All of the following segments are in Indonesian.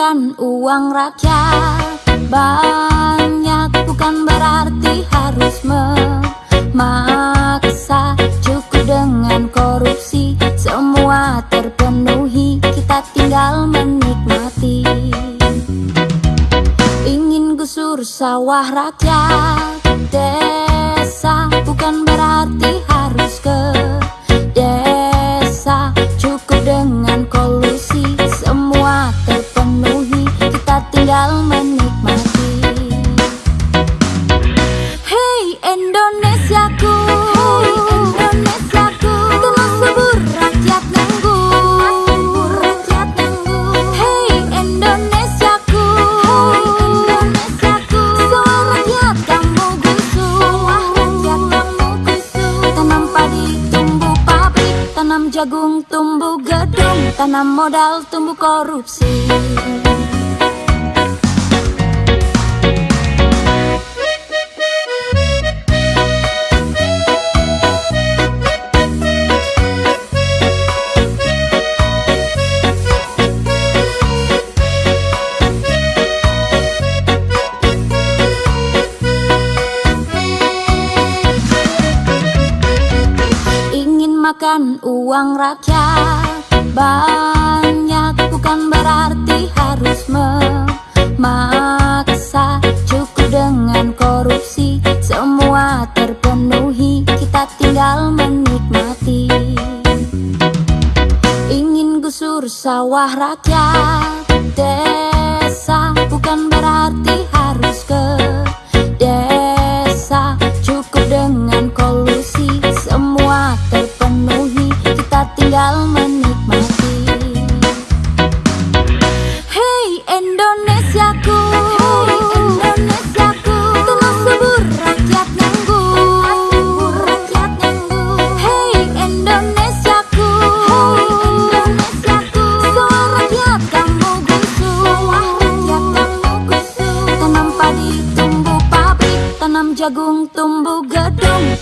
makan uang rakyat Banyak bukan berarti harus memaksa. Cukup dengan korupsi Semua terpenuhi. Kita tinggal menikmati. Ingin gusur sawah rakyat Desa bukan jagung tumbuh gedung Tanam modal tumbuh korupsi Makan uang rakyat. Banyak bukan berarti harus memaksa. Cukup dengan korupsi Semua terpenuhi. Kita tinggal menikmati. Ingin gusur sawah rakyat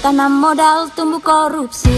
Tanam modal tumbuh korupsi